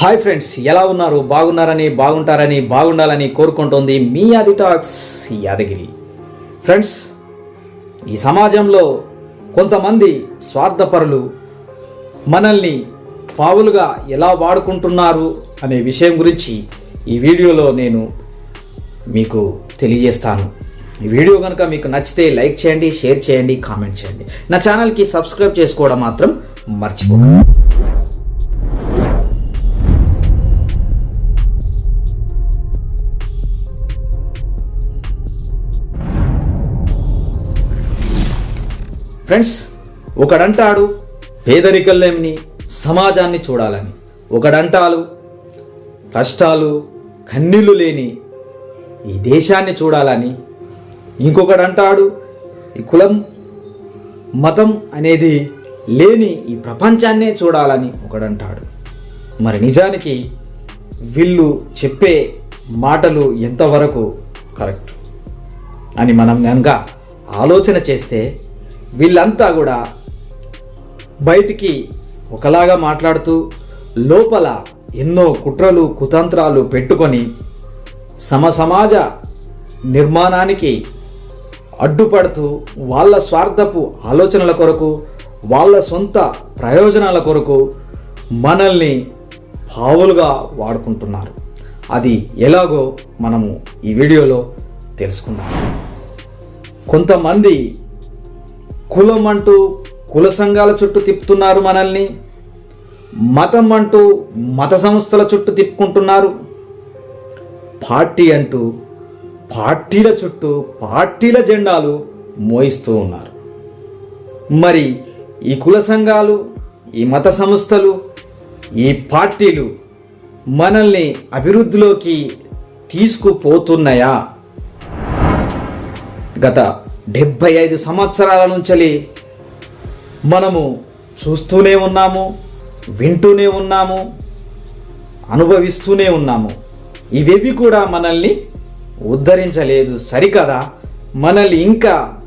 Hi friends ఎలా ఉన్నారు? బాగున్నారని బాగుంటారని బాగుండాలని కోరుకుంటోంది మీ అది టాక్స్ యాదగిరి. ఫ్రెండ్స్ ఈ సమాజంలో కొంతమంది స్వార్థపరులు మనల్ని పావులుగా ఎలా వాడుకుంటున్నారు అనే విషయం గురించి ఈ వీడియోలో నేను మీకు తెలియజేస్తాను. ఈ వీడియో కనుక మీకు నచ్చితే లైక్ చేయండి షేర్ చేయండి కామెంట్ చేయండి. నా ఛానల్కి సబ్స్క్రైబ్ చేసుకోవడం మాత్రం మర్చిపోకండి. ఫ్రెండ్స్ ఒకడంటాడు పేదరికల్లేమిని సమాజాన్ని చూడాలని. ఒకడంటాడు కష్టాలు కన్నీళ్ళు లేని ఈ దేశాన్ని చూడాలని. ఇంకొకడంటాడు ఈ కులం మతం అనేది లేని ఈ ప్రపంచాన్నే చూడాలని ఒకడంటాడు. మరి నిజానికి వీళ్ళు చెప్పే మాటలు ఎంతవరకు కరెక్ట్? అని మనం కనుక ఆలోచన చేస్తే వీళ్ళంతా కూడా బయటికి ఒకలాగా మాట్లాడుతూ లోపల ఎన్నో కుట్రలు కుతంత్రాలు పెట్టుకొని సమ సమాజ నిర్మాణానికి అడ్డుపడుతూ వాళ్ళ స్వార్థపు ఆలోచనల కొరకు వాళ్ళ సొంత ప్రయోజనాల కొరకు మనల్ని పావులుగా వాడుకుంటున్నారు. అది ఎలాగో మనము ఈ వీడియోలో తెలుసుకుందాం. కొంతమంది కులం అంటూ కుల సంఘాల చుట్టూ తిప్పుతున్నారు మనల్ని. మతం అంటూ మత సంస్థల చుట్టూ తిప్పుకుంటున్నారు. పార్టీ అంటూ పార్టీల చుట్టూ పార్టీల జెండాలు మోయిస్తూ ఉన్నారు. మరి ఈ కుల సంఘాలు ఈ మత సంస్థలు ఈ పార్టీలు మనల్ని అభివృద్ధిలోకి తీసుకుపోతున్నాయా? గత డెబ్భై ఐదు సంవత్సరాల నుంచి మనము చూస్తూనే ఉన్నాము వింటూనే ఉన్నాము అనుభవిస్తూనే ఉన్నాము. ఇవేవి కూడా మనల్ని ఉద్ధరించలేదు. సరికదా? మనల్ని ఇంకా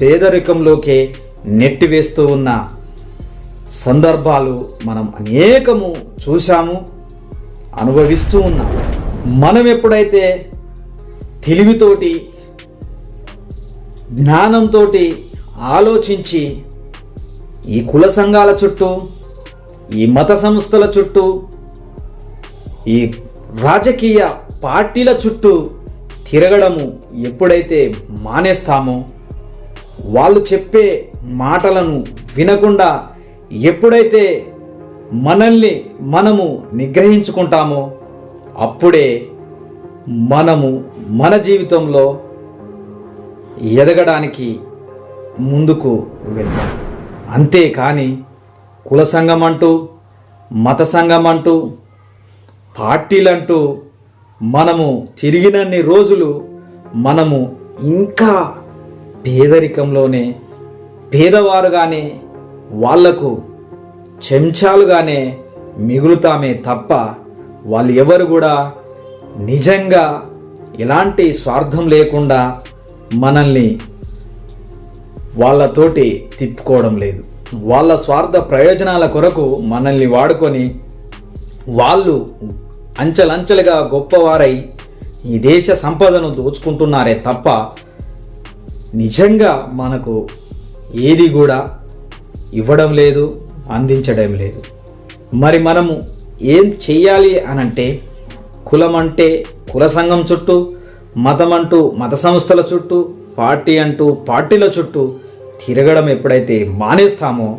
పేదరికంలోకే నెట్టివేస్తూ ఉన్న సందర్భాలు మనం అనేకము చూశాము అనుభవిస్తూ ఉన్నాం మనం ఎప్పుడైతే తెలివితోటి జ్ఞానంతో ఆలోచించి ఈ కుల సంఘాల చుట్టూ ఈ మత సంస్థల చుట్టూ ఈ రాజకీయ పార్టీల చుట్టూ తిరగడము ఎప్పుడైతే మానేస్తామో వాళ్ళు చెప్పే మాటలను వినకుండా ఎప్పుడైతే మనల్ని మనము నిగ్రహించుకుంటామో అప్పుడే మనము మన జీవితంలో ఎదగడానికి ముందుకు వెళ్తాం అంతేకాని కుల సంఘం అంటూ మత సంఘం అంటూ పార్టీలంటూ మనము తిరిగినన్ని రోజులు మనము ఇంకా పేదరికంలోనే పేదవారుగానే వాళ్ళకు చెంచాలుగానే మిగులుతామే తప్ప వాళ్ళు ఎవరు కూడా నిజంగా ఎలాంటి స్వార్థం లేకుండా మనల్ని వాళ్ళతోటి తిప్పుకోవడం లేదు. వాళ్ళ స్వార్థ ప్రయోజనాల కొరకు మనల్ని వాడుకొని వాళ్ళు అంచెలంచెలుగా గొప్పవారై ఈ దేశ సంపదను దోచుకుంటున్నారే తప్ప నిజంగా మనకు ఏది కూడా ఇవ్వడం లేదు అందించడం లేదు. మరి మనము ఏం చెయ్యాలి అనంటే కులం అంటే కుల సంఘం చుట్టూ మతం అంటూ మత సంస్థల చుట్టూ పార్టీ అంటూ పార్టీల చుట్టూ తిరగడం ఎప్పుడైతే మానేస్తామో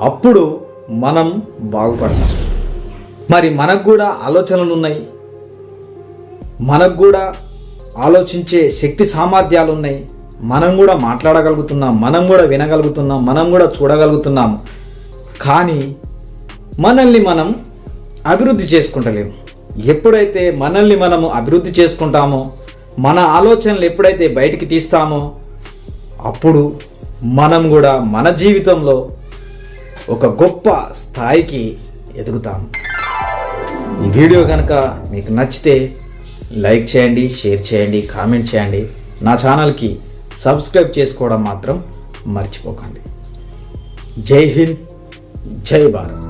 అప్పుడు మనం బాగుపడతాం. మరి మనకు కూడా ఆలోచనలు ఉన్నాయి. మనకు కూడా ఆలోచించే శక్తి సామర్థ్యాలు ఉన్నాయి. మనం కూడా మాట్లాడగలుగుతున్నాం మనం కూడా వినగలుగుతున్నాం మనం కూడా చూడగలుగుతున్నాం. కానీ మనల్ని మనం అభివృద్ధి చేసుకుంటలేము. ఎప్పుడైతే మనల్ని మనము అభివృద్ధి చేసుకుంటామో మన ఆలోచనలు ఎప్పుడైతే బయటికి తీస్తామో అప్పుడు మనం కూడా మన జీవితంలో ఒక గొప్ప స్థాయికి ఎదుగుతాము ఈ వీడియో కనుక మీకు నచ్చితే లైక్ చేయండి షేర్ చేయండి కామెంట్ చేయండి. నా ఛానల్కి సబ్స్క్రైబ్ చేసుకోవడం మాత్రం మర్చిపోకండి. జై హింద్ జై భారత్.